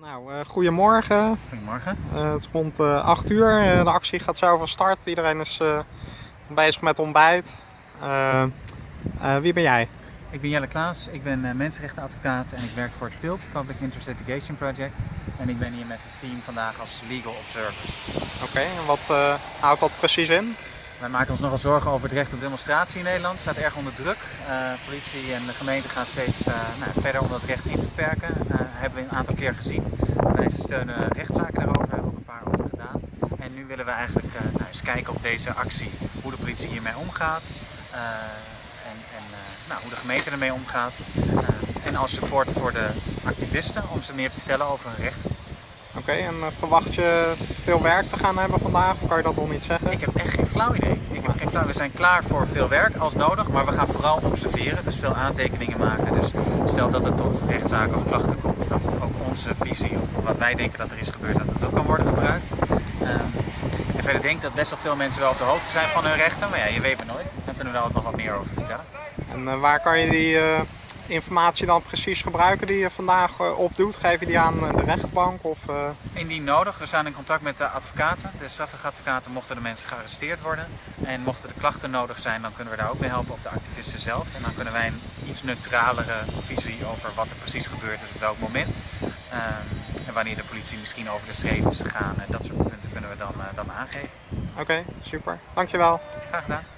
Nou, eh, goedemorgen. Goedemorgen. Eh, het is rond eh 8 uur. Eh, de actie gaat zo van start. Iedereen is bezig met ontbijt. Wie ben jij? Ik ben Jelle Klaas, ik ben mensenrechtenadvocaat en ik werk voor het PILP, Public Interest Litigation Project. En ik ben hier met het team vandaag als legal observer. Oké, en wat houdt dat precies in? Wij maken ons nogal zorgen over het recht op demonstratie in Nederland. Het staat erg onder druk. Eh, politie en de gemeente gaan steeds eh, nou, verder om dat recht in te perken. Eh hebben we een aantal keer gezien. Wij steunen rechtszaken daarover, we hebben ook een paar over gedaan. En nu willen we eigenlijk nou, eens kijken op deze actie hoe de politie hiermee omgaat. en en nou, hoe de gemeente ermee omgaat. En als support voor de activisten om ze meer te vertellen over hun rechten. Oké, en eh, verwacht je veel werk te gaan hebben vandaag? Of kan je dat nog niet zeggen? Ik heb echt geen flauw idee. Ik heb geen flauw. We zijn klaar voor veel werk als nodig, maar we gaan vooral observeren, dus veel aantekeningen maken. Dus stel dat het tot rechtszaken of klachten komt, dat ook onze visie of wat wij denken dat er is gebeurd, dat het ook kan worden gebruikt. Ehm, en verder denk ik dat best wel veel mensen wel op de hoogte zijn van hun rechten, maar ja, je weet maar nooit. Daar kunnen we ook nog wat meer over vertellen. En eh, waar kan je die eh, informatie dan precies gebruiken die je vandaag eh, opdoet? Geef je die aan eh, de rechtbank? Of, eh, Indien nodig, we staan in contact met de advocaten, de strafrechtadvocaten, mochten de mensen gearresteerd worden. En mochten de klachten nodig zijn, dan kunnen we daar ook mee helpen, of de activisten zelf. En dan kunnen wij een iets neutralere visie over wat er precies gebeurd is op welk moment. Ehm, en wanneer de politie misschien over de streep is gegaan, en dat soort punten kunnen we dan, dan aangeven. Oké, super. Dankjewel. Graag gedaan.